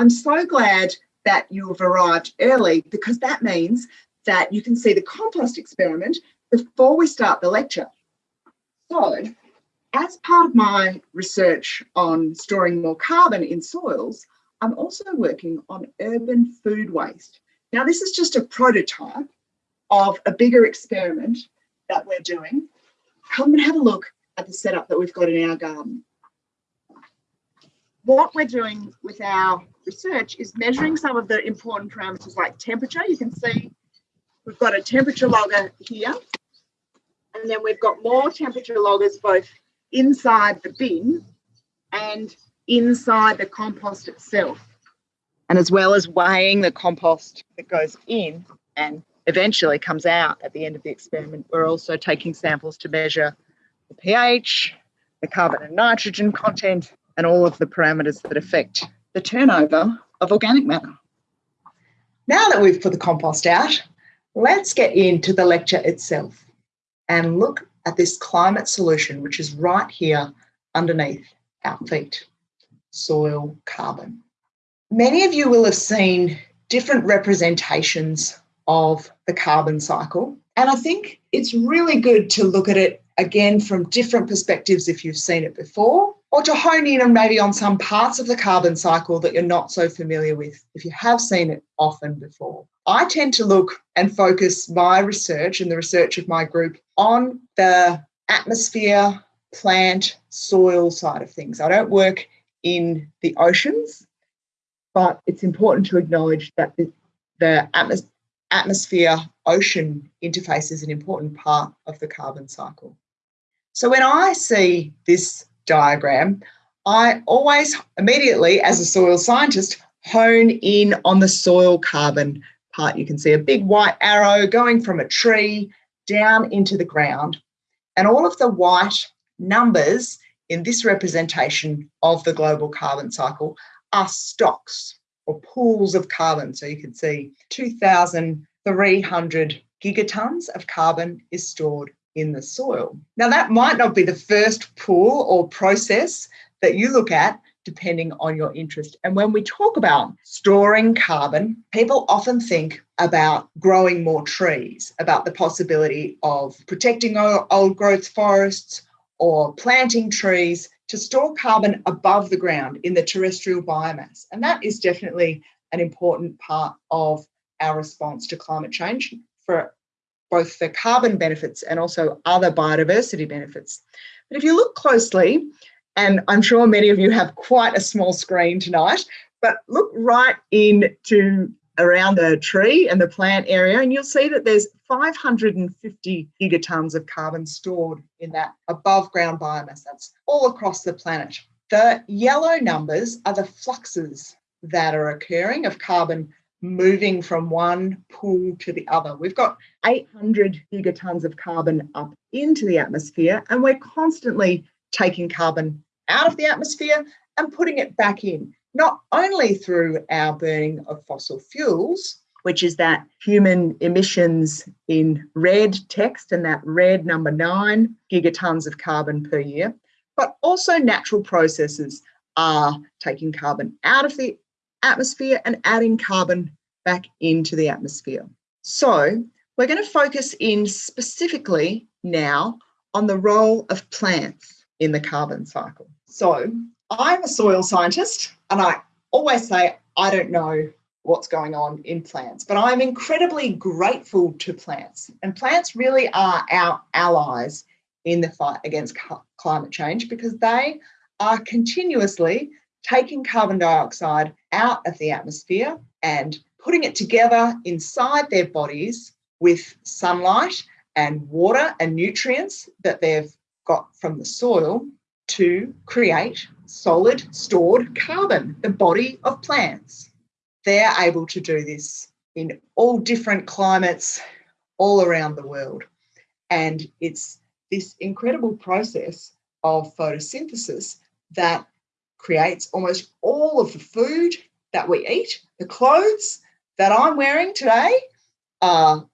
I'm so glad that you have arrived early because that means that you can see the compost experiment before we start the lecture. So as part of my research on storing more carbon in soils, I'm also working on urban food waste. Now, this is just a prototype of a bigger experiment that we're doing. Come and have a look at the setup that we've got in our garden. What we're doing with our research is measuring some of the important parameters like temperature. You can see we've got a temperature logger here, and then we've got more temperature loggers both inside the bin and inside the compost itself. And as well as weighing the compost that goes in and eventually comes out at the end of the experiment, we're also taking samples to measure the pH, the carbon and nitrogen content, and all of the parameters that affect the turnover of organic matter. Now that we've put the compost out, let's get into the lecture itself and look at this climate solution, which is right here underneath our feet, soil carbon. Many of you will have seen different representations of the carbon cycle. And I think it's really good to look at it again from different perspectives if you've seen it before, or to hone in on maybe on some parts of the carbon cycle that you're not so familiar with if you have seen it often before. I tend to look and focus my research and the research of my group on the atmosphere, plant, soil side of things. I don't work in the oceans, but it's important to acknowledge that the, the atmos atmosphere ocean interface is an important part of the carbon cycle. So when I see this diagram, I always immediately, as a soil scientist, hone in on the soil carbon part. You can see a big white arrow going from a tree down into the ground. And all of the white numbers in this representation of the global carbon cycle are stocks or pools of carbon. So you can see 2,300 gigatons of carbon is stored in the soil. Now, that might not be the first pool or process that you look at, depending on your interest. And when we talk about storing carbon, people often think about growing more trees, about the possibility of protecting old growth forests or planting trees to store carbon above the ground in the terrestrial biomass. And that is definitely an important part of our response to climate change for both the carbon benefits and also other biodiversity benefits. But if you look closely, and I'm sure many of you have quite a small screen tonight, but look right into around the tree and the plant area and you'll see that there's 550 gigatons of carbon stored in that above ground biomass. That's all across the planet. The yellow numbers are the fluxes that are occurring of carbon moving from one pool to the other. We've got 800 gigatons of carbon up into the atmosphere, and we're constantly taking carbon out of the atmosphere and putting it back in, not only through our burning of fossil fuels, which is that human emissions in red text and that red number nine gigatons of carbon per year, but also natural processes are taking carbon out of the atmosphere and adding carbon back into the atmosphere. So we're going to focus in specifically now on the role of plants in the carbon cycle. So I'm a soil scientist and I always say I don't know what's going on in plants, but I'm incredibly grateful to plants. And plants really are our allies in the fight against climate change because they are continuously taking carbon dioxide out of the atmosphere and putting it together inside their bodies with sunlight and water and nutrients that they've got from the soil to create solid stored carbon, the body of plants. They're able to do this in all different climates all around the world. And it's this incredible process of photosynthesis that creates almost all of the food that we eat, the clothes that I'm wearing today are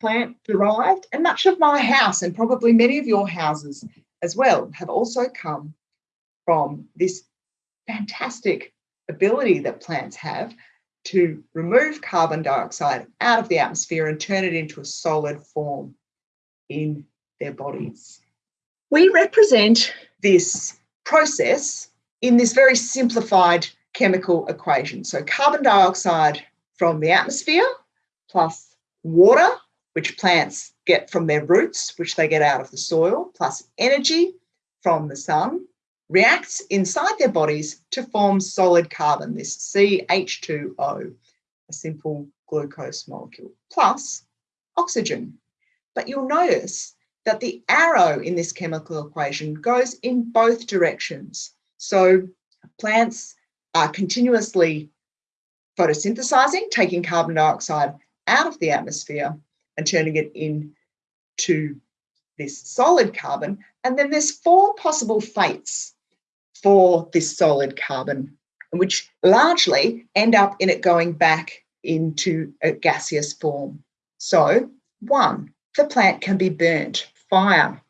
plant derived, and much of my house, and probably many of your houses as well, have also come from this fantastic ability that plants have to remove carbon dioxide out of the atmosphere and turn it into a solid form in their bodies. We represent this process in this very simplified chemical equation. So carbon dioxide from the atmosphere plus water, which plants get from their roots, which they get out of the soil, plus energy from the sun, reacts inside their bodies to form solid carbon, this CH2O, a simple glucose molecule, plus oxygen. But you'll notice that the arrow in this chemical equation goes in both directions. So plants are continuously photosynthesizing, taking carbon dioxide out of the atmosphere and turning it into this solid carbon. And then there's four possible fates for this solid carbon, which largely end up in it going back into a gaseous form. So, one, the plant can be burnt. Fire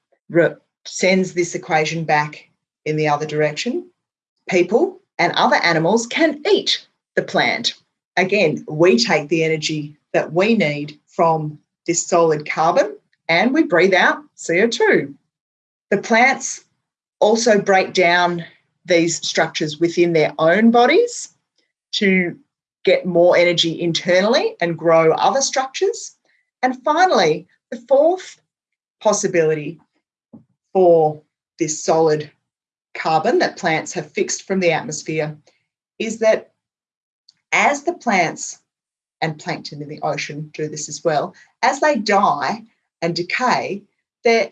sends this equation back in the other direction. People and other animals can eat the plant. Again, we take the energy that we need from this solid carbon and we breathe out CO2. The plants also break down these structures within their own bodies to get more energy internally and grow other structures. And finally, the fourth possibility for this solid carbon that plants have fixed from the atmosphere is that as the plants and plankton in the ocean do this as well, as they die and decay, they're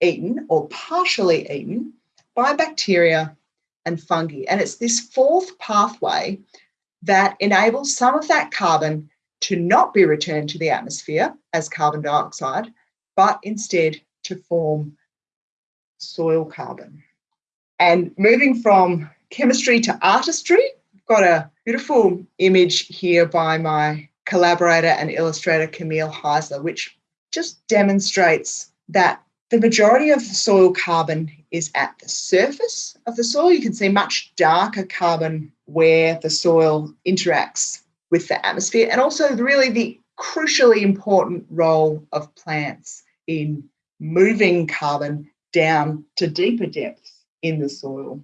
eaten or partially eaten by bacteria and fungi. And it's this fourth pathway that enables some of that carbon to not be returned to the atmosphere as carbon dioxide, but instead to form soil carbon. And moving from chemistry to artistry, I've got a beautiful image here by my collaborator and illustrator Camille Heisler, which just demonstrates that the majority of the soil carbon is at the surface of the soil. You can see much darker carbon where the soil interacts with the atmosphere, and also really the crucially important role of plants in moving carbon down to deeper depths in the soil.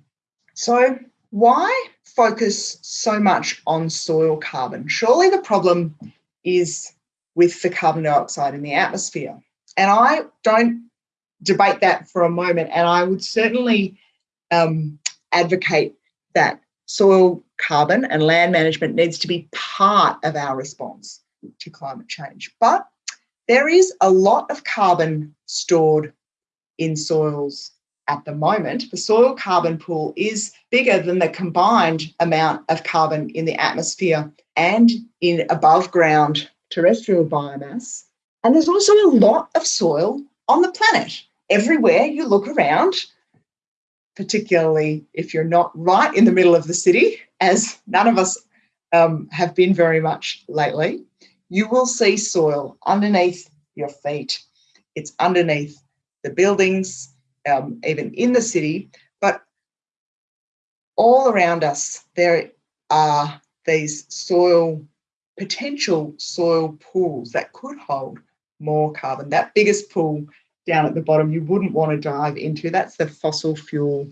So, why focus so much on soil carbon? Surely the problem is with the carbon dioxide in the atmosphere. And I don't debate that for a moment. And I would certainly um, advocate that soil carbon and land management needs to be part of our response to climate change. But there is a lot of carbon stored in soils at the moment. The soil carbon pool is bigger than the combined amount of carbon in the atmosphere and in above ground terrestrial biomass. And there's also a lot of soil on the planet. Everywhere you look around, particularly if you're not right in the middle of the city, as none of us um, have been very much lately, you will see soil underneath your feet. It's underneath the buildings, um, even in the city, but all around us, there are these soil, potential soil pools that could hold more carbon. That biggest pool down at the bottom you wouldn't want to dive into, that's the fossil fuel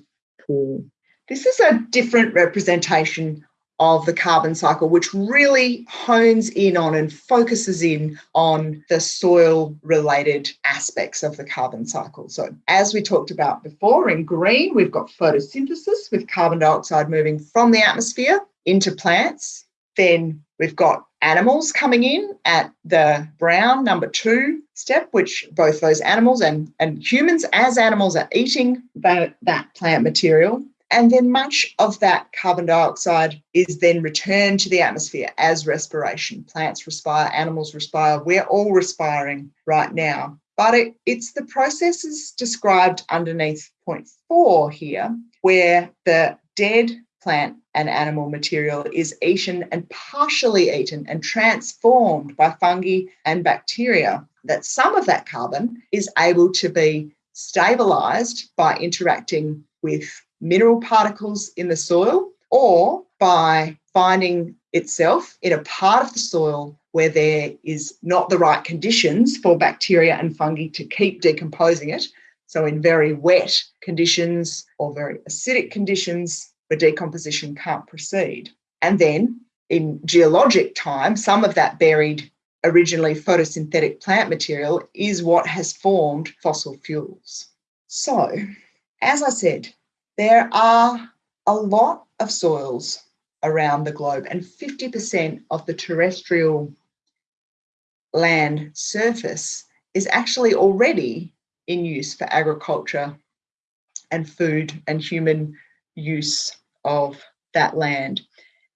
pool. This is a different representation of the carbon cycle, which really hones in on and focuses in on the soil related aspects of the carbon cycle. So, as we talked about before, in green, we've got photosynthesis with carbon dioxide moving from the atmosphere into plants. Then we've got animals coming in at the brown number two step, which both those animals and, and humans as animals are eating that, that plant material. And then much of that carbon dioxide is then returned to the atmosphere as respiration. Plants respire, animals respire. We're all respiring right now. But it, it's the processes described underneath point four here, where the dead plant and animal material is eaten and partially eaten and transformed by fungi and bacteria, that some of that carbon is able to be stabilized by interacting with mineral particles in the soil or by finding itself in a part of the soil where there is not the right conditions for bacteria and fungi to keep decomposing it. So, in very wet conditions or very acidic conditions, where decomposition can't proceed. And then in geologic time, some of that buried originally photosynthetic plant material is what has formed fossil fuels. So, as I said, there are a lot of soils around the globe, and 50% of the terrestrial land surface is actually already in use for agriculture and food and human use of that land.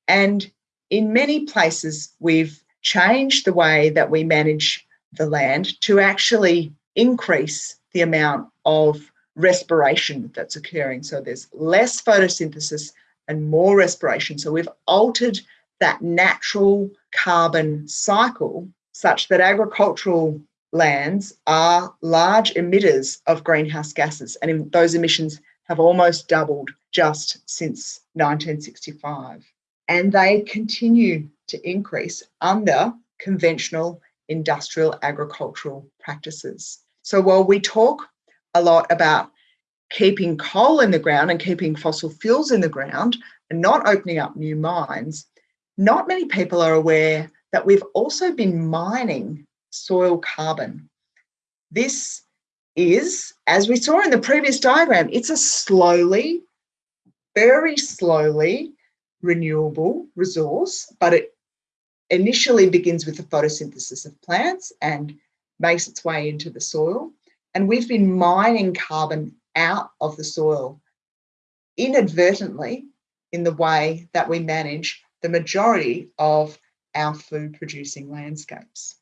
And in many places, we've changed the way that we manage the land to actually increase the amount of respiration that's occurring. So there's less photosynthesis and more respiration. So we've altered that natural carbon cycle such that agricultural lands are large emitters of greenhouse gases, and those emissions have almost doubled just since 1965. And they continue to increase under conventional industrial agricultural practices. So while we talk a lot about keeping coal in the ground and keeping fossil fuels in the ground and not opening up new mines, not many people are aware that we've also been mining soil carbon. This is, as we saw in the previous diagram, it's a slowly, very slowly renewable resource, but it initially begins with the photosynthesis of plants and makes its way into the soil. And we've been mining carbon out of the soil inadvertently in the way that we manage the majority of our food producing landscapes.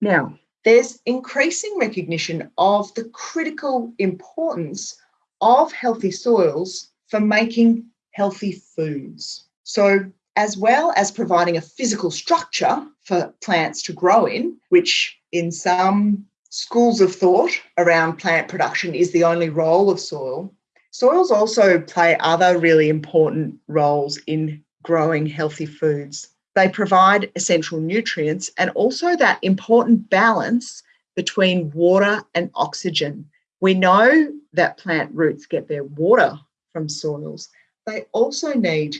Now, there's increasing recognition of the critical importance of healthy soils for making healthy foods. So, as well as providing a physical structure for plants to grow in, which in some schools of thought around plant production is the only role of soil, soils also play other really important roles in growing healthy foods. They provide essential nutrients and also that important balance between water and oxygen. We know that plant roots get their water from soils. They also need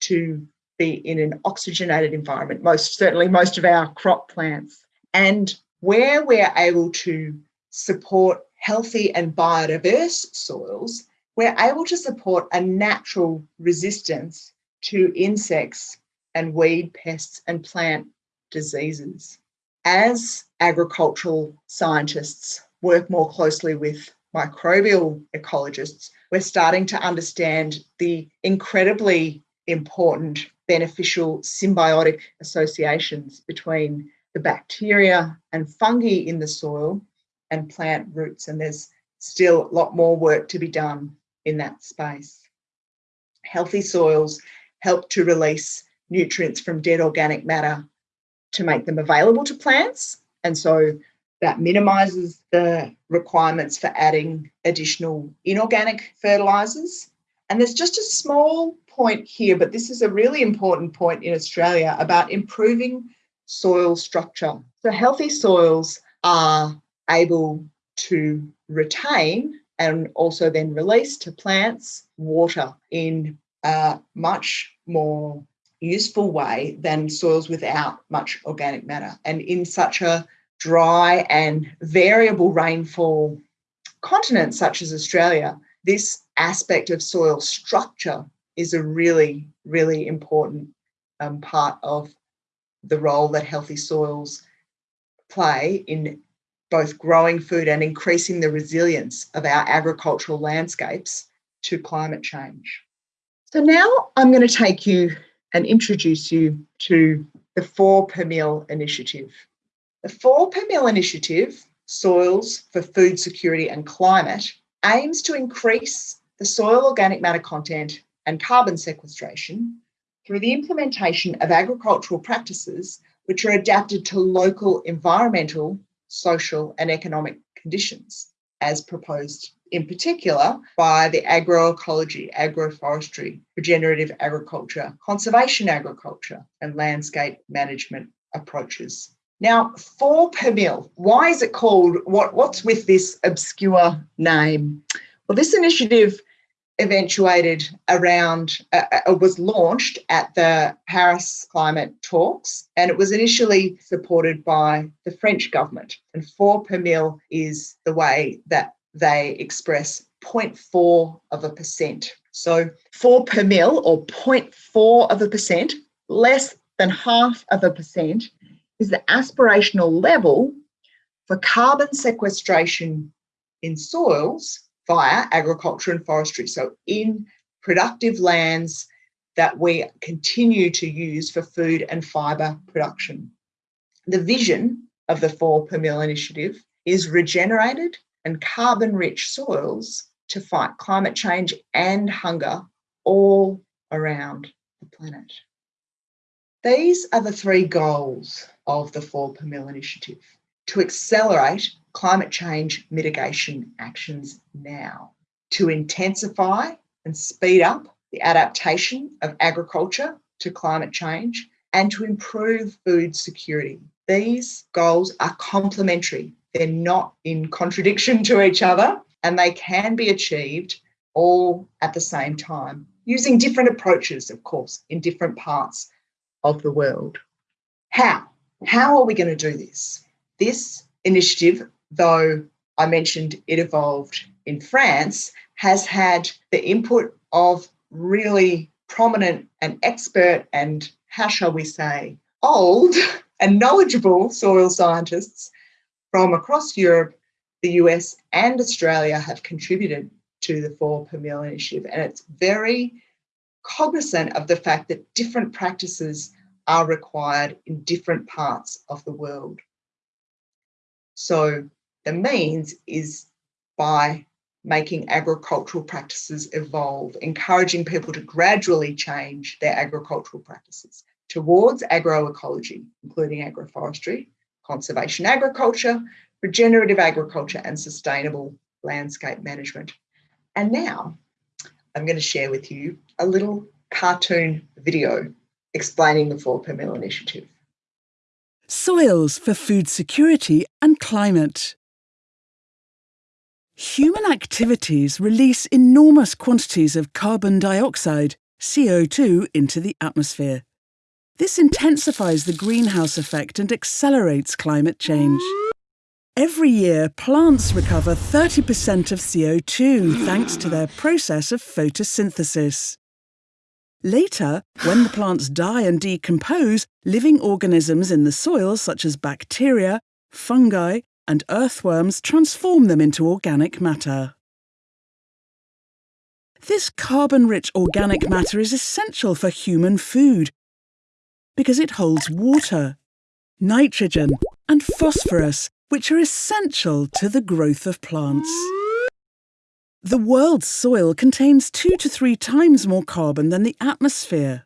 to be in an oxygenated environment, most certainly most of our crop plants. And where we're able to support healthy and biodiverse soils, we're able to support a natural resistance to insects and weed pests and plant diseases. As agricultural scientists work more closely with microbial ecologists, we're starting to understand the incredibly important beneficial symbiotic associations between the bacteria and fungi in the soil and plant roots. And there's still a lot more work to be done in that space. Healthy soils help to release nutrients from dead organic matter to make them available to plants. And so that minimises the requirements for adding additional inorganic fertilisers. And there's just a small point here, but this is a really important point in Australia about improving soil structure. So, healthy soils are able to retain and also then release to plants water in a much more useful way than soils without much organic matter. And in such a dry and variable rainfall continent such as Australia, this aspect of soil structure is a really, really important um, part of the role that healthy soils play in both growing food and increasing the resilience of our agricultural landscapes to climate change. So now I'm going to take you and introduce you to the 4 per Mill initiative. The 4 per Mill initiative, Soils for Food Security and Climate, aims to increase the soil organic matter content and carbon sequestration through the implementation of agricultural practices which are adapted to local environmental, social, and economic conditions, as proposed in particular by the agroecology, agroforestry, regenerative agriculture, conservation agriculture, and landscape management approaches. Now, 4 per mil, why is it called, what, what's with this obscure name? Well, this initiative eventuated around, uh, uh, was launched at the Paris climate talks, and it was initially supported by the French government. And 4 per mil is the way that they express 0.4 of a percent. So 4 per mil or 0.4 of a percent, less than half of a percent, is the aspirational level for carbon sequestration in soils via agriculture and forestry. So in productive lands that we continue to use for food and fibre production. The vision of the 4 per mil initiative is regenerated and carbon rich soils to fight climate change and hunger all around the planet. These are the three goals of the 4 per mil initiative to accelerate climate change mitigation actions now, to intensify and speed up the adaptation of agriculture to climate change, and to improve food security. These goals are complementary, they're not in contradiction to each other, and they can be achieved all at the same time using different approaches, of course, in different parts of the world. How? How are we going to do this? This initiative, though I mentioned it evolved in France, has had the input of really prominent and expert and, how shall we say, old and knowledgeable soil scientists from across Europe, the US, and Australia have contributed to the 4 per mil initiative. And it's very cognizant of the fact that different practices are required in different parts of the world. So the means is by making agricultural practices evolve, encouraging people to gradually change their agricultural practices towards agroecology, including agroforestry, conservation agriculture, regenerative agriculture, and sustainable landscape management. And now I'm going to share with you a little cartoon video explaining the 4 per mil initiative. Soils for food security and climate. Human activities release enormous quantities of carbon dioxide, CO2, into the atmosphere. This intensifies the greenhouse effect and accelerates climate change. Every year, plants recover 30% of CO2 thanks to their process of photosynthesis. Later, when the plants die and decompose, living organisms in the soil such as bacteria, fungi and earthworms transform them into organic matter. This carbon-rich organic matter is essential for human food because it holds water, nitrogen and phosphorus, which are essential to the growth of plants. The world's soil contains two to three times more carbon than the atmosphere.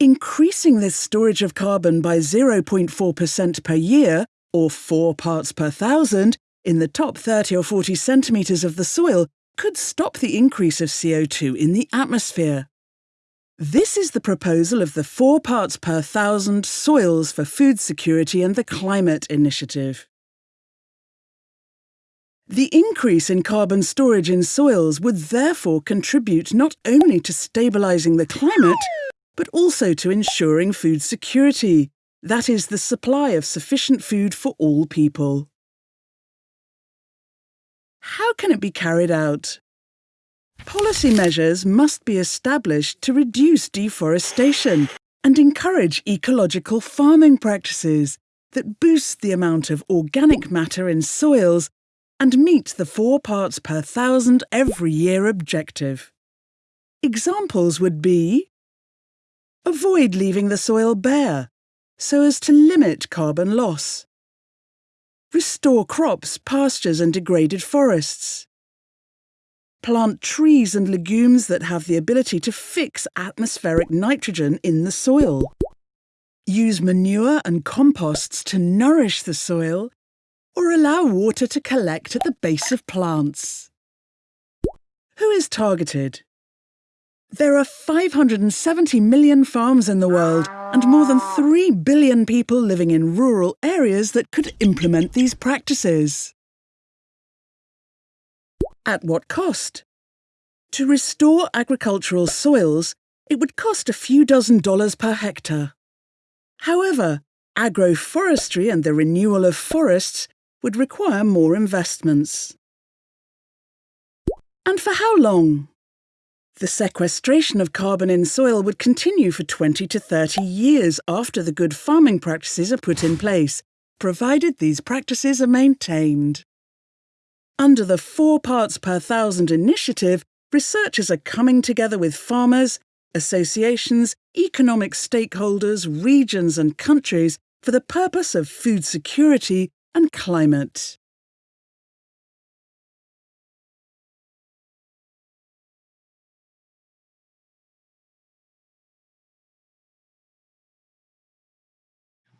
Increasing this storage of carbon by 0.4% per year, or 4 parts per thousand, in the top 30 or 40 centimetres of the soil could stop the increase of CO2 in the atmosphere. This is the proposal of the 4 parts per thousand Soils for Food Security and the Climate Initiative. The increase in carbon storage in soils would therefore contribute not only to stabilising the climate, but also to ensuring food security, that is, the supply of sufficient food for all people. How can it be carried out? Policy measures must be established to reduce deforestation and encourage ecological farming practices that boost the amount of organic matter in soils and meet the four parts per thousand every year objective. Examples would be Avoid leaving the soil bare, so as to limit carbon loss. Restore crops, pastures and degraded forests. Plant trees and legumes that have the ability to fix atmospheric nitrogen in the soil. Use manure and composts to nourish the soil or allow water to collect at the base of plants. Who is targeted? There are 570 million farms in the world and more than 3 billion people living in rural areas that could implement these practices. At what cost? To restore agricultural soils, it would cost a few dozen dollars per hectare. However, agroforestry and the renewal of forests would require more investments. And for how long? The sequestration of carbon in soil would continue for 20 to 30 years after the good farming practices are put in place, provided these practices are maintained. Under the four parts per thousand initiative, researchers are coming together with farmers, associations, economic stakeholders, regions and countries for the purpose of food security and climate.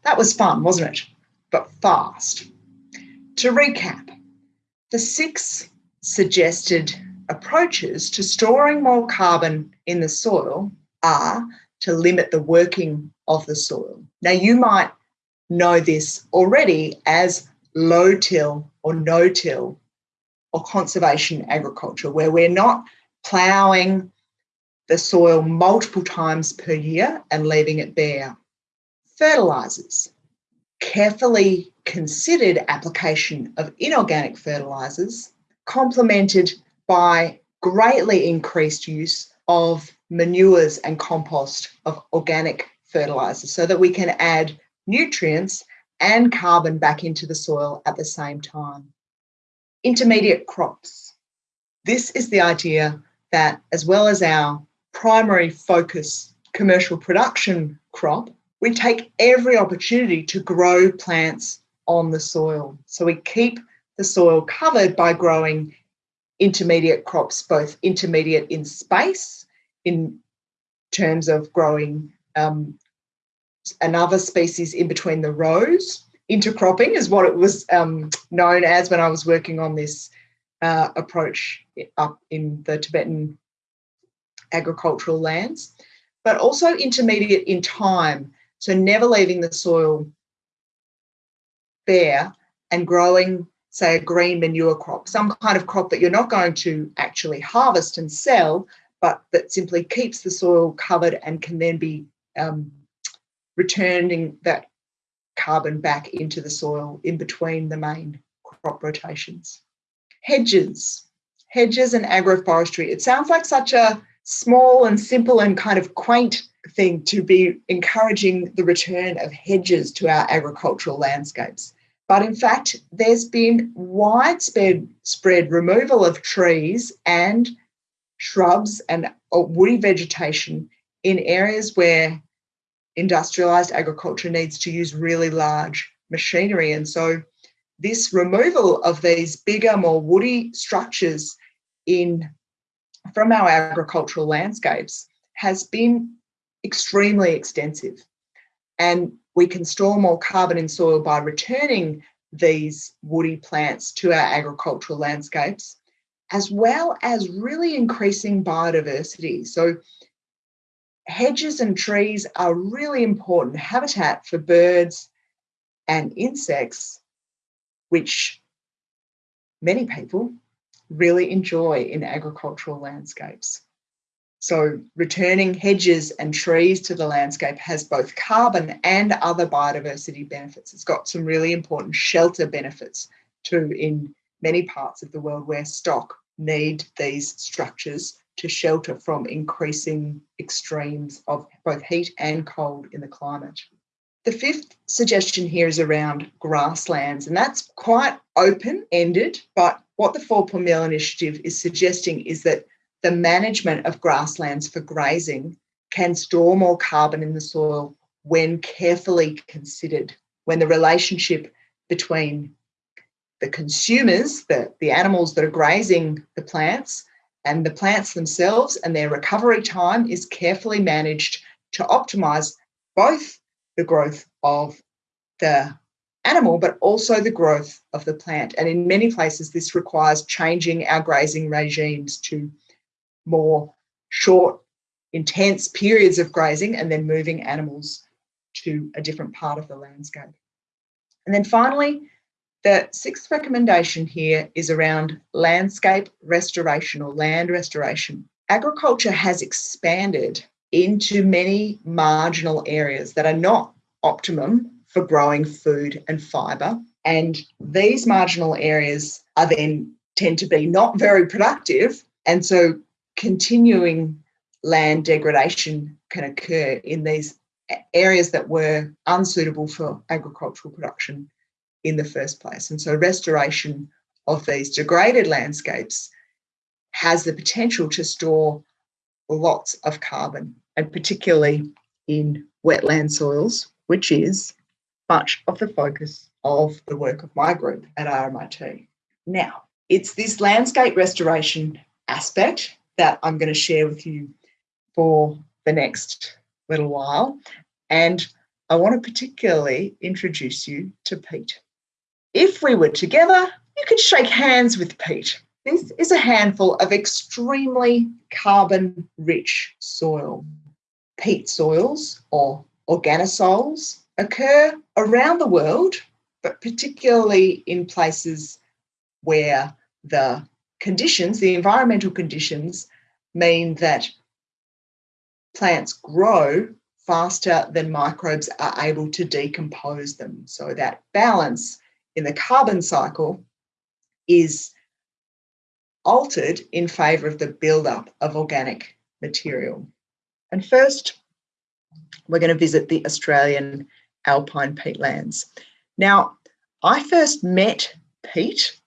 That was fun, wasn't it? But fast. To recap, the six suggested approaches to storing more carbon in the soil are to limit the working of the soil. Now, you might know this already as low till or no till or conservation agriculture, where we're not ploughing the soil multiple times per year and leaving it bare. Fertilisers, carefully considered application of inorganic fertilisers, complemented by greatly increased use of manures and compost of organic fertilisers so that we can add nutrients and carbon back into the soil at the same time. Intermediate crops. This is the idea that as well as our primary focus commercial production crop, we take every opportunity to grow plants on the soil. So we keep the soil covered by growing intermediate crops, both intermediate in space, in terms of growing um, another species in between the rows. Intercropping is what it was um, known as when I was working on this uh, approach up in the Tibetan agricultural lands, but also intermediate in time. So never leaving the soil bare and growing, say, a green manure crop, some kind of crop that you're not going to actually harvest and sell, but that simply keeps the soil covered and can then be um, returning that carbon back into the soil in between the main crop rotations. Hedges, hedges and agroforestry. It sounds like such a small and simple and kind of quaint thing to be encouraging the return of hedges to our agricultural landscapes. But in fact, there's been widespread spread removal of trees and shrubs and uh, woody vegetation in areas where industrialized agriculture needs to use really large machinery. And so this removal of these bigger, more woody structures in from our agricultural landscapes has been extremely extensive. And we can store more carbon in soil by returning these woody plants to our agricultural landscapes, as well as really increasing biodiversity. So hedges and trees are really important habitat for birds and insects, which many people really enjoy in agricultural landscapes. So returning hedges and trees to the landscape has both carbon and other biodiversity benefits. It's got some really important shelter benefits too in many parts of the world where stock need these structures to shelter from increasing extremes of both heat and cold in the climate. The fifth suggestion here is around grasslands, and that's quite open ended. But what the Four Per Meal Initiative is suggesting is that the management of grasslands for grazing can store more carbon in the soil when carefully considered, when the relationship between the consumers, the, the animals that are grazing the plants, and the plants themselves and their recovery time is carefully managed to optimize both the growth of the animal, but also the growth of the plant. And in many places, this requires changing our grazing regimes to more short, intense periods of grazing and then moving animals to a different part of the landscape. And then finally, the sixth recommendation here is around landscape restoration or land restoration. Agriculture has expanded into many marginal areas that are not optimum for growing food and fibre. And these marginal areas are then tend to be not very productive. And so continuing land degradation can occur in these areas that were unsuitable for agricultural production in the first place. And so restoration of these degraded landscapes has the potential to store lots of carbon, and particularly in wetland soils, which is much of the focus of the work of my group at RMIT. Now, it's this landscape restoration aspect that I'm going to share with you for the next little while. And I want to particularly introduce you to Pete. If we were together, you could shake hands with Pete. This is a handful of extremely carbon rich soil. Peat soils or organosols occur around the world, but particularly in places where the conditions, the environmental conditions, mean that plants grow faster than microbes are able to decompose them. So that balance in the carbon cycle is altered in favour of the buildup of organic material. And first, we're going to visit the Australian alpine peatlands. Now, I first met Pete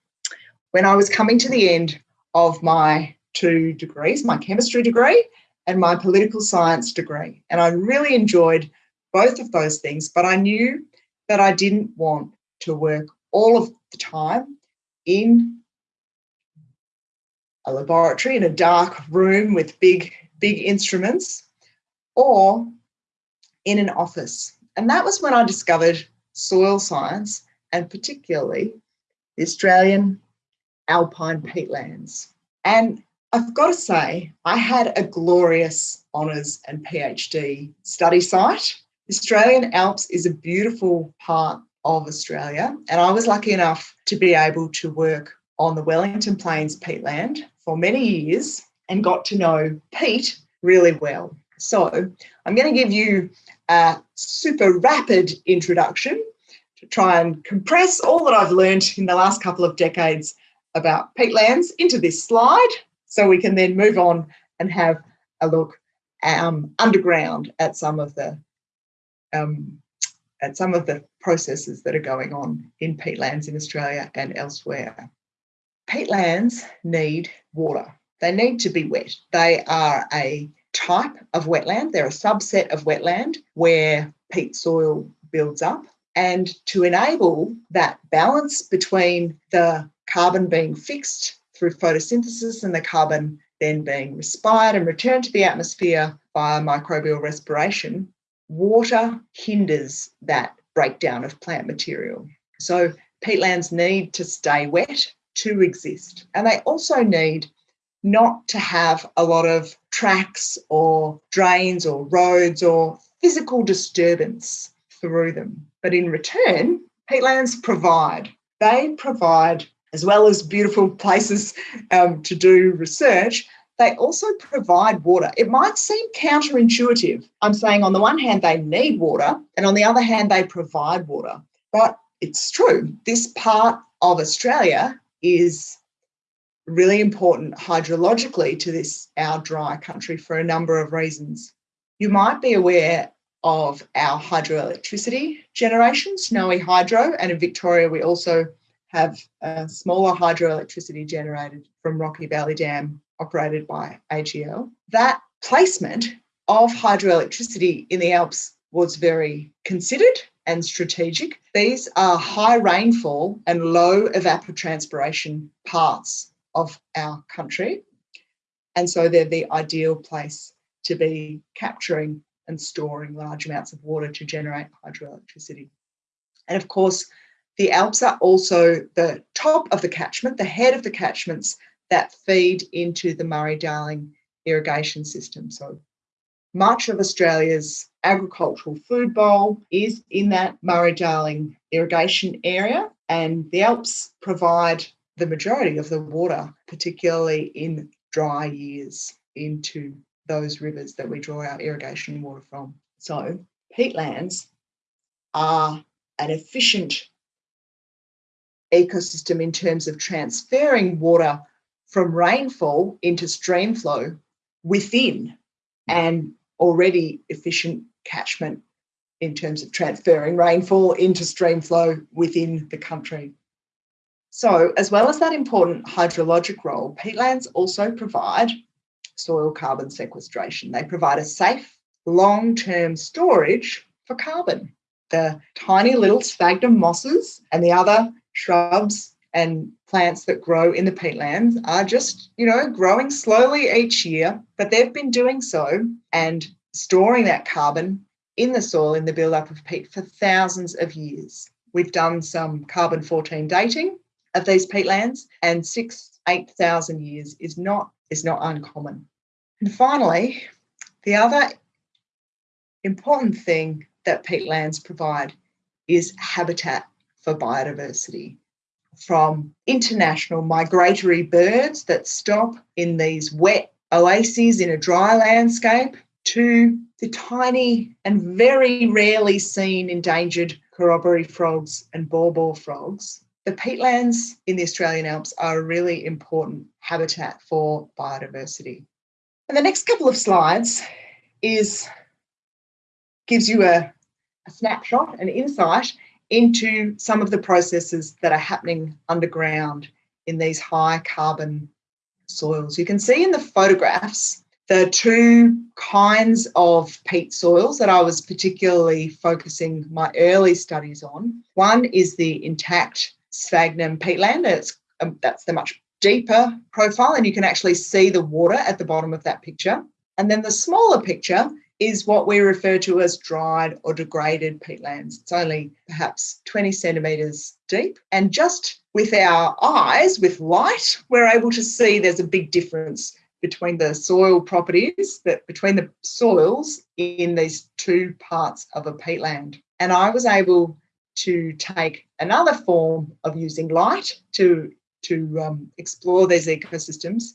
when I was coming to the end of my two degrees, my chemistry degree and my political science degree. And I really enjoyed both of those things, but I knew that I didn't want to work all of the time in a laboratory in a dark room with big, big instruments or in an office. And that was when I discovered soil science and particularly the Australian alpine peatlands. And I've got to say, I had a glorious honours and PhD study site. Australian Alps is a beautiful part of Australia, and I was lucky enough to be able to work on the Wellington Plains peatland for many years and got to know peat really well. So I'm going to give you a super rapid introduction to try and compress all that I've learned in the last couple of decades about peatlands into this slide so we can then move on and have a look um, underground at some of the um, at some of the processes that are going on in peatlands in Australia and elsewhere. Peatlands need water. They need to be wet. They are a type of wetland. They're a subset of wetland where peat soil builds up. And to enable that balance between the carbon being fixed through photosynthesis and the carbon then being respired and returned to the atmosphere via microbial respiration, water hinders that breakdown of plant material. So peatlands need to stay wet to exist. And they also need not to have a lot of tracks or drains or roads or physical disturbance through them. But in return, peatlands provide. They provide as well as beautiful places um, to do research, they also provide water. It might seem counterintuitive. I'm saying on the one hand, they need water, and on the other hand, they provide water. But it's true. This part of Australia is really important hydrologically to this, our dry country, for a number of reasons. You might be aware of our hydroelectricity generation, Snowy Hydro, and in Victoria, we also have a smaller hydroelectricity generated from Rocky Valley Dam operated by AGL. That placement of hydroelectricity in the Alps was very considered and strategic. These are high rainfall and low evapotranspiration parts of our country. And so they're the ideal place to be capturing and storing large amounts of water to generate hydroelectricity. And of course, the Alps are also the top of the catchment, the head of the catchments that feed into the Murray Darling irrigation system. So much of Australia's agricultural food bowl is in that Murray-Darling irrigation area and the Alps provide the majority of the water, particularly in dry years, into those rivers that we draw our irrigation water from. So peatlands are an efficient ecosystem in terms of transferring water from rainfall into stream flow within an already efficient catchment in terms of transferring rainfall into stream flow within the country. So as well as that important hydrologic role, peatlands also provide soil carbon sequestration. They provide a safe long-term storage for carbon. The tiny little sphagnum mosses and the other shrubs and plants that grow in the peatlands are just, you know, growing slowly each year, but they've been doing so and storing that carbon in the soil in the buildup of peat for thousands of years. We've done some carbon 14 dating of these peatlands and six, 8,000 years is not, is not uncommon. And finally, the other important thing that peatlands provide is habitat for biodiversity from international migratory birds that stop in these wet oases in a dry landscape to the tiny and very rarely seen endangered corroboree frogs and baw frogs. The peatlands in the Australian Alps are a really important habitat for biodiversity. And the next couple of slides is gives you a, a snapshot, an insight into some of the processes that are happening underground in these high carbon soils. You can see in the photographs the two kinds of peat soils that I was particularly focusing my early studies on. One is the intact sphagnum peatland. It's, um, that's the much deeper profile and you can actually see the water at the bottom of that picture. And then the smaller picture is what we refer to as dried or degraded peatlands. It's only perhaps 20 centimetres deep. And just with our eyes, with light, we're able to see there's a big difference between the soil properties, that between the soils in these two parts of a peatland. And I was able to take another form of using light to, to um, explore these ecosystems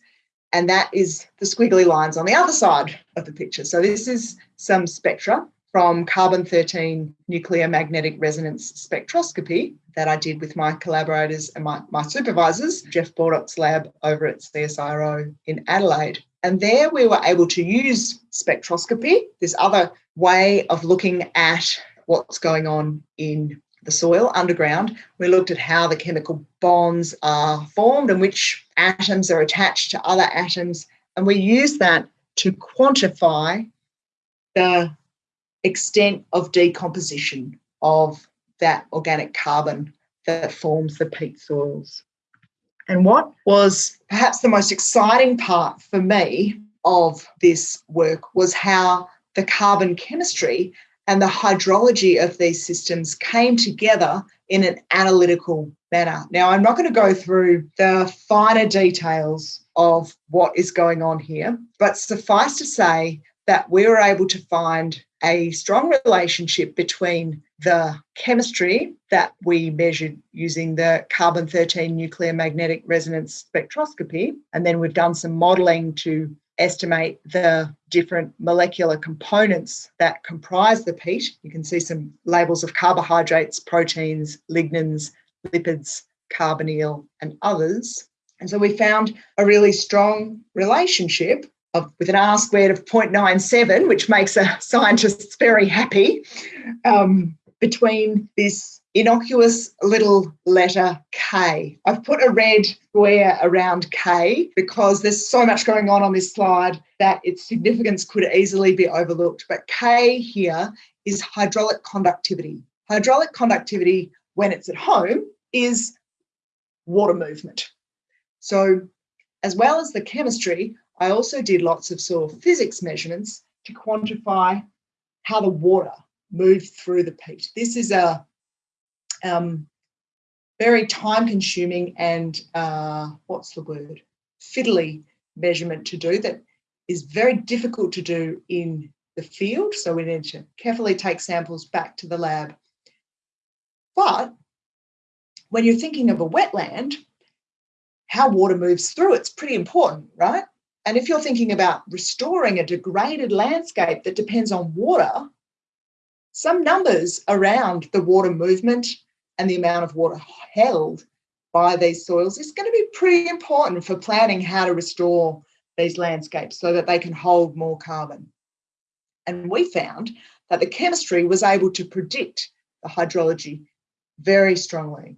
and that is the squiggly lines on the other side of the picture. So this is some spectra from carbon-13 nuclear magnetic resonance spectroscopy that I did with my collaborators and my, my supervisors, Jeff Baldock's lab over at CSIRO in Adelaide. And there we were able to use spectroscopy, this other way of looking at what's going on in the soil underground. We looked at how the chemical bonds are formed and which atoms are attached to other atoms. And we use that to quantify the extent of decomposition of that organic carbon that forms the peat soils. And what was perhaps the most exciting part for me of this work was how the carbon chemistry and the hydrology of these systems came together in an analytical manner. Now, I'm not going to go through the finer details of what is going on here, but suffice to say that we were able to find a strong relationship between the chemistry that we measured using the carbon 13 nuclear magnetic resonance spectroscopy. And then we've done some modeling to estimate the different molecular components that comprise the peat. You can see some labels of carbohydrates, proteins, lignins, lipids, carbonyl, and others. And so we found a really strong relationship of, with an R squared of 0.97, which makes a scientists very happy, um, between this innocuous little letter K. I've put a red square around K because there's so much going on on this slide that its significance could easily be overlooked. But K here is hydraulic conductivity. Hydraulic conductivity, when it's at home, is water movement. So as well as the chemistry, I also did lots of soil physics measurements to quantify how the water moved through the peat. This is a um, very time consuming and uh, what's the word? Fiddly measurement to do that is very difficult to do in the field. So we need to carefully take samples back to the lab. But when you're thinking of a wetland, how water moves through it's pretty important, right? And if you're thinking about restoring a degraded landscape that depends on water, some numbers around the water movement and the amount of water held by these soils is going to be pretty important for planning how to restore these landscapes so that they can hold more carbon. And we found that the chemistry was able to predict the hydrology very strongly.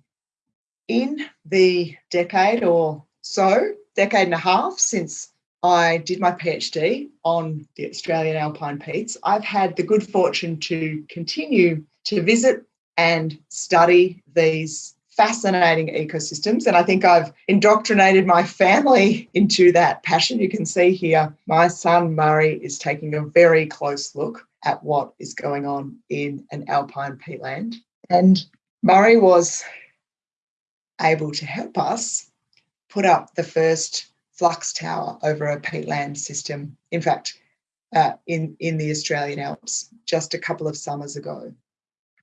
In the decade or so, decade and a half since I did my PhD on the Australian alpine peats, I've had the good fortune to continue to visit and study these fascinating ecosystems. And I think I've indoctrinated my family into that passion. You can see here, my son Murray is taking a very close look at what is going on in an alpine peatland. And Murray was able to help us put up the first flux tower over a peatland system. In fact, uh, in, in the Australian Alps just a couple of summers ago.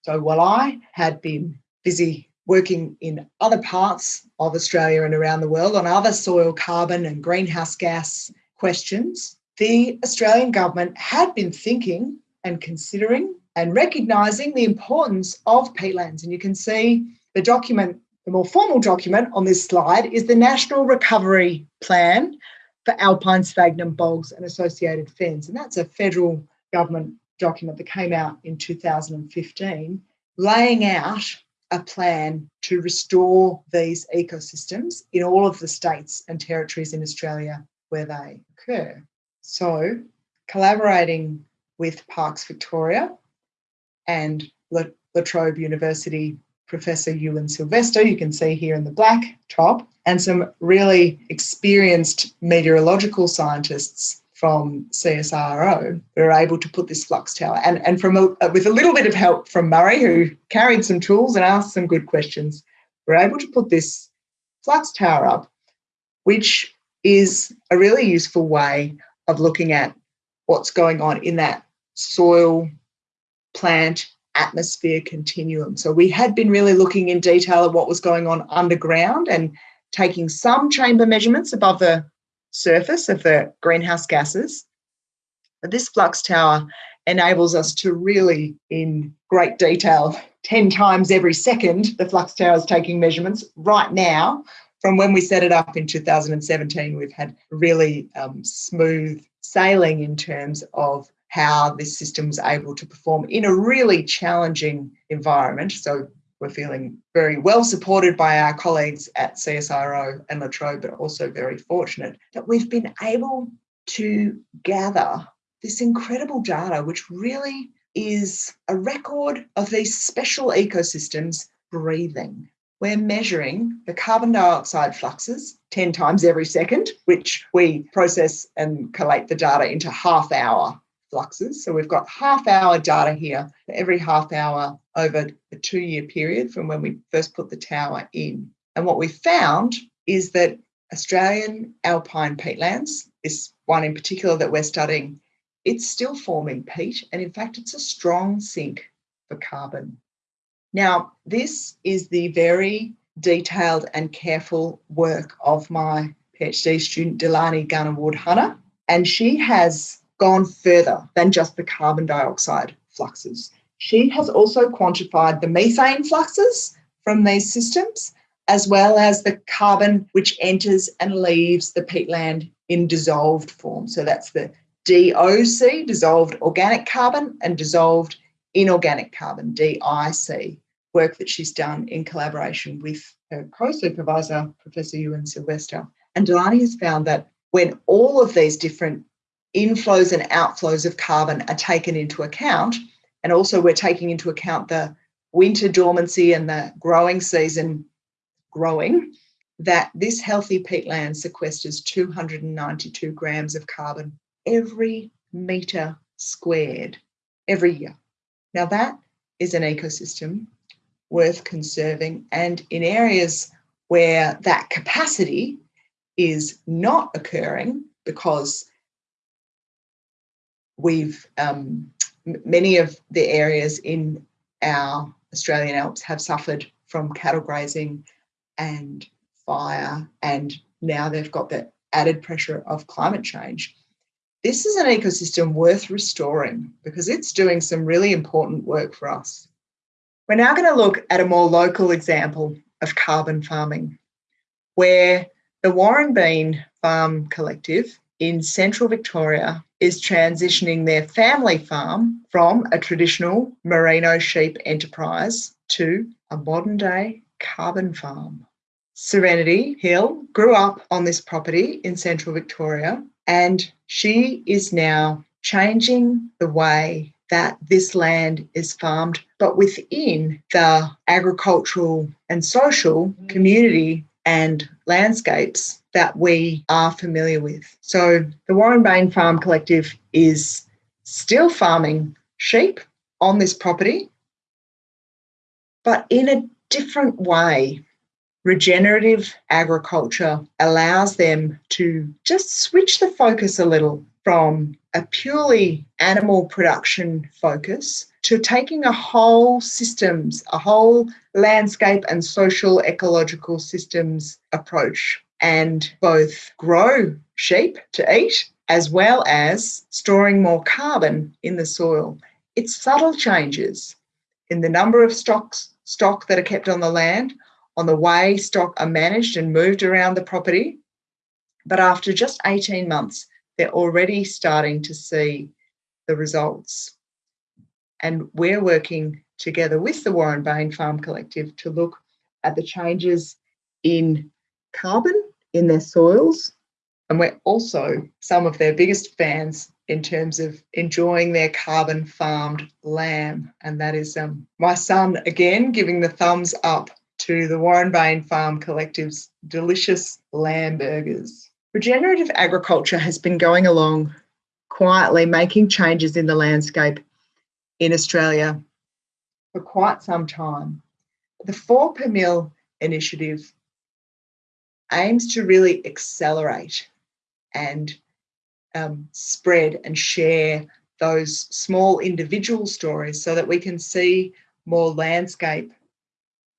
So while I had been busy working in other parts of Australia and around the world on other soil carbon and greenhouse gas questions, the Australian government had been thinking and considering and recognising the importance of peatlands. And you can see the document, the more formal document on this slide is the National Recovery Plan for Alpine Sphagnum Bogs and Associated Fens. And that's a federal government document that came out in 2015, laying out a plan to restore these ecosystems in all of the states and territories in Australia where they occur. So, collaborating with Parks Victoria and La, Trobe University Professor Ewen Silvester, you can see here in the black top, and some really experienced meteorological scientists from CSIRO, we were able to put this flux tower. And, and from a, with a little bit of help from Murray, who carried some tools and asked some good questions, we we're able to put this flux tower up, which is a really useful way of looking at what's going on in that soil, plant, atmosphere continuum. So we had been really looking in detail at what was going on underground and taking some chamber measurements above the surface of the greenhouse gases. But this flux tower enables us to really, in great detail, 10 times every second, the flux tower is taking measurements right now. From when we set it up in 2017, we've had really um, smooth sailing in terms of how this system is able to perform in a really challenging environment. So we're feeling very well supported by our colleagues at CSIRO and La Trobe, but also very fortunate that we've been able to gather this incredible data, which really is a record of these special ecosystems breathing. We're measuring the carbon dioxide fluxes 10 times every second, which we process and collate the data into half hour fluxes. So we've got half hour data here for every half hour over a two year period from when we first put the tower in. And what we found is that Australian alpine peatlands, this one in particular that we're studying, it's still forming peat. And in fact, it's a strong sink for carbon. Now, this is the very detailed and careful work of my PhD student, Delani Gunnerwood Hunter. And she has gone further than just the carbon dioxide fluxes. She has also quantified the methane fluxes from these systems, as well as the carbon which enters and leaves the peatland in dissolved form. So that's the DOC, dissolved organic carbon, and dissolved inorganic carbon, DIC, work that she's done in collaboration with her co-supervisor, Professor Ewen Silvester. And Delani has found that when all of these different inflows and outflows of carbon are taken into account. And also, we're taking into account the winter dormancy and the growing season growing, that this healthy peatland sequesters 292 grams of carbon every metre squared every year. Now, that is an ecosystem worth conserving. And in areas where that capacity is not occurring because we've um, many of the areas in our Australian Alps have suffered from cattle grazing and fire, and now they've got the added pressure of climate change. This is an ecosystem worth restoring because it's doing some really important work for us. We're now going to look at a more local example of carbon farming, where the Warrenbayne Farm Collective in central Victoria is transitioning their family farm from a traditional merino sheep enterprise to a modern day carbon farm. Serenity Hill grew up on this property in central Victoria and she is now changing the way that this land is farmed, but within the agricultural and social community and landscapes that we are familiar with. So the Warrenbayne Farm Collective is still farming sheep on this property, but in a different way. Regenerative agriculture allows them to just switch the focus a little from a purely animal production focus to taking a whole systems, a whole landscape and social ecological systems approach and both grow sheep to eat as well as storing more carbon in the soil. It's subtle changes in the number of stocks stock that are kept on the land, on the way stock are managed and moved around the property. But after just 18 months, they're already starting to see the results. And we're working together with the Warrenbayne Farm Collective to look at the changes in carbon in their soils. And we're also some of their biggest fans in terms of enjoying their carbon farmed lamb. And that is um, my son again giving the thumbs up to the Warrenbayne Farm Collective's delicious lamb burgers. Regenerative agriculture has been going along quietly, making changes in the landscape in Australia for quite some time. The 4 per mil initiative aims to really accelerate and um, spread and share those small individual stories so that we can see more landscape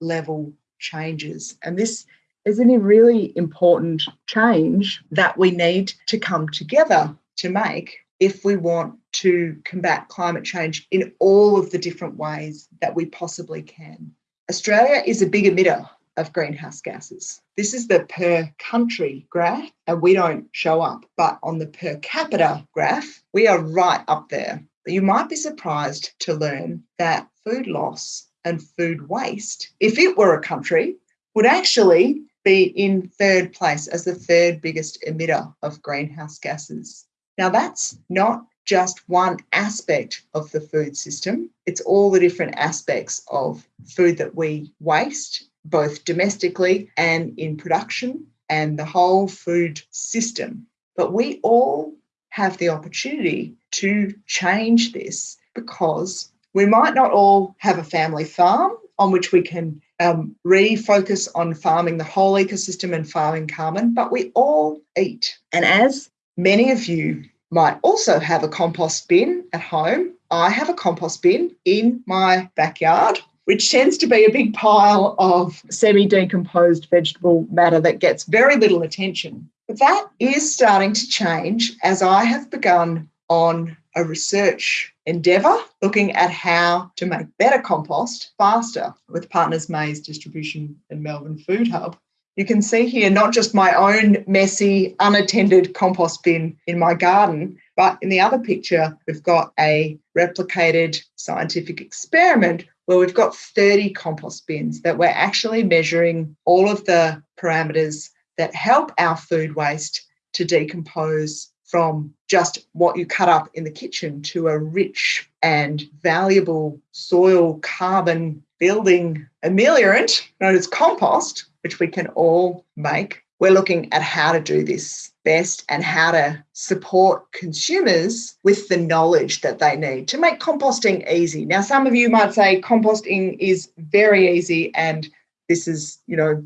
level changes. And this is a really important change that we need to come together to make if we want to combat climate change in all of the different ways that we possibly can. Australia is a big emitter of greenhouse gases. This is the per country graph, and we don't show up. But on the per capita graph, we are right up there. But you might be surprised to learn that food loss and food waste, if it were a country, would actually be in third place as the third biggest emitter of greenhouse gases. Now, that's not just one aspect of the food system, it's all the different aspects of food that we waste, both domestically and in production, and the whole food system. But we all have the opportunity to change this because we might not all have a family farm on which we can um, refocus on farming the whole ecosystem and farming carbon, but we all eat. And as many of you might also have a compost bin at home, I have a compost bin in my backyard, which tends to be a big pile of semi decomposed vegetable matter that gets very little attention. But that is starting to change as I have begun on a research endeavour looking at how to make better compost faster with Partners Maize Distribution and Melbourne Food Hub. You can see here not just my own messy, unattended compost bin in my garden, but in the other picture, we've got a replicated scientific experiment where we've got 30 compost bins that we're actually measuring all of the parameters that help our food waste to decompose from just what you cut up in the kitchen to a rich and valuable soil carbon building ameliorant known as compost, which we can all make. We're looking at how to do this best and how to support consumers with the knowledge that they need to make composting easy. Now, some of you might say composting is very easy and this is, you know,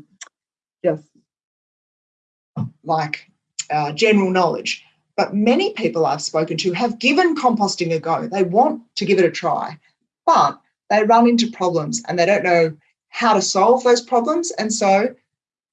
just like uh, general knowledge. But many people I've spoken to have given composting a go. They want to give it a try, but they run into problems and they don't know how to solve those problems. And so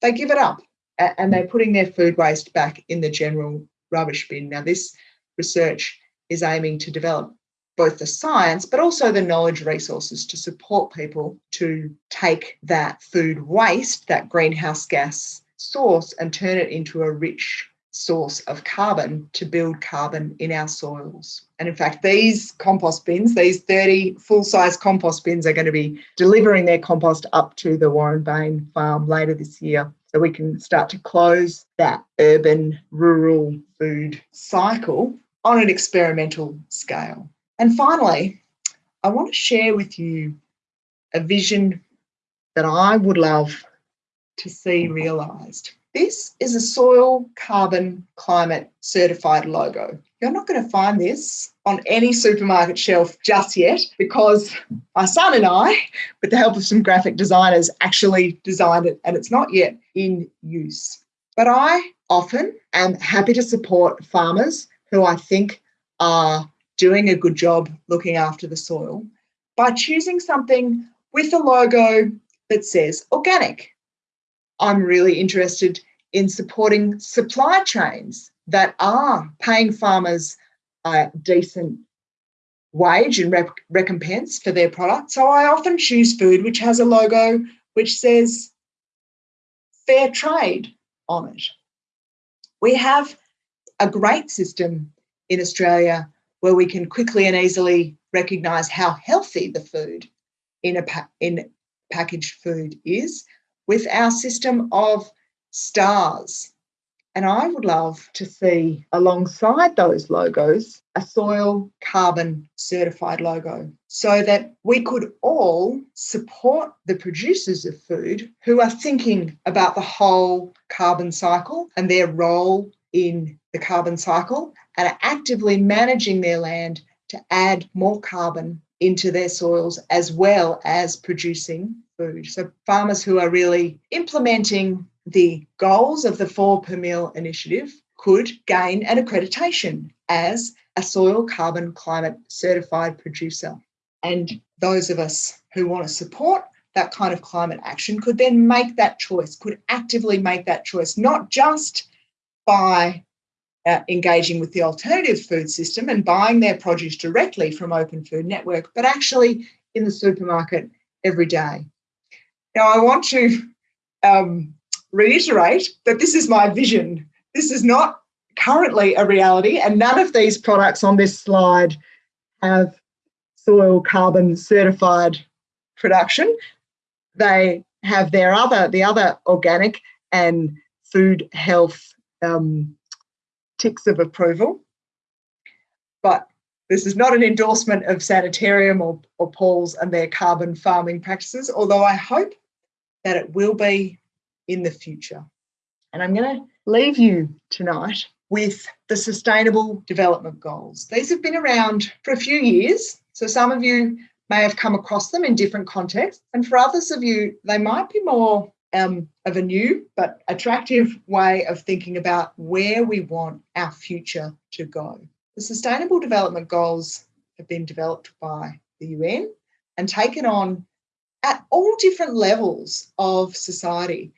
they give it up and they're putting their food waste back in the general rubbish bin. Now, this research is aiming to develop both the science but also the knowledge resources to support people to take that food waste, that greenhouse gas source, and turn it into a rich source of carbon to build carbon in our soils. And in fact, these compost bins, these 30 full size compost bins, are going to be delivering their compost up to the Warrenbayne farm later this year. So we can start to close that urban rural food cycle on an experimental scale. And finally, I want to share with you a vision that I would love to see realised. This is a soil carbon climate certified logo. You're not going to find this on any supermarket shelf just yet because my son and I, with the help of some graphic designers, actually designed it and it's not yet in use. But I often am happy to support farmers who I think are doing a good job looking after the soil by choosing something with a logo that says organic I'm really interested in supporting supply chains that are paying farmers a decent wage and recompense for their product. So I often choose food which has a logo which says fair trade on it. We have a great system in Australia where we can quickly and easily recognise how healthy the food in a in packaged food is with our system of stars. And I would love to see alongside those logos a soil carbon certified logo so that we could all support the producers of food who are thinking about the whole carbon cycle and their role in the carbon cycle and are actively managing their land to add more carbon into their soils as well as producing food. So, farmers who are really implementing the goals of the four per mill initiative could gain an accreditation as a soil carbon climate certified producer. And those of us who want to support that kind of climate action could then make that choice, could actively make that choice, not just by uh, engaging with the alternative food system and buying their produce directly from Open Food Network, but actually in the supermarket every day. Now, I want to um, reiterate that this is my vision. This is not currently a reality, and none of these products on this slide have soil carbon certified production. They have their other, the other organic and food health um, ticks of approval. But this is not an endorsement of Sanitarium or, or Paul's and their carbon farming practices, although I hope that it will be in the future. And I'm going to leave you tonight with the Sustainable Development Goals. These have been around for a few years, so some of you may have come across them in different contexts, and for others of you, they might be more um, of a new but attractive way of thinking about where we want our future to go. The Sustainable Development Goals have been developed by the UN and taken on at all different levels of society.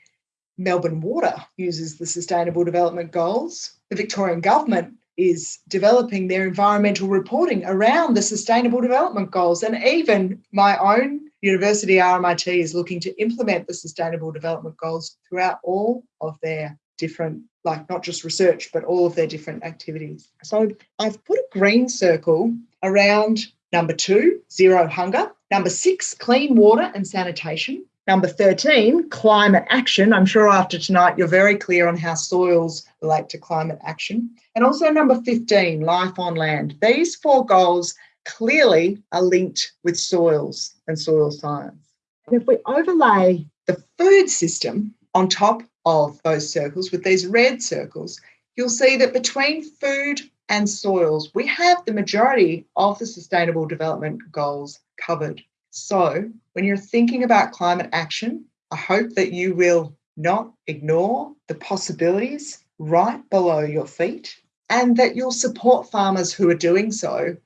Melbourne Water uses the Sustainable Development Goals. The Victorian Government is developing their environmental reporting around the Sustainable Development Goals. And even my own university, RMIT, is looking to implement the Sustainable Development Goals throughout all of their different, like not just research, but all of their different activities. So I've put a green circle around number two, zero hunger. Number six, clean water and sanitation. Number 13, climate action. I'm sure after tonight you're very clear on how soils relate to climate action. And also number 15, life on land. These four goals clearly are linked with soils and soil science. And if we overlay the food system on top of those circles with these red circles, you'll see that between food and soils, we have the majority of the Sustainable Development Goals covered. So, when you're thinking about climate action, I hope that you will not ignore the possibilities right below your feet and that you'll support farmers who are doing so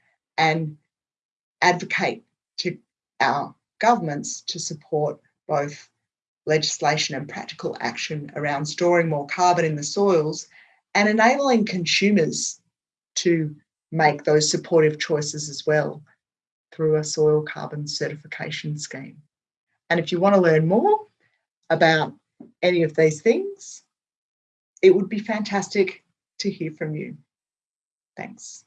and advocate to our governments to support both legislation and practical action around storing more carbon in the soils and enabling consumers to make those supportive choices as well through a soil carbon certification scheme. And if you want to learn more about any of these things, it would be fantastic to hear from you. Thanks.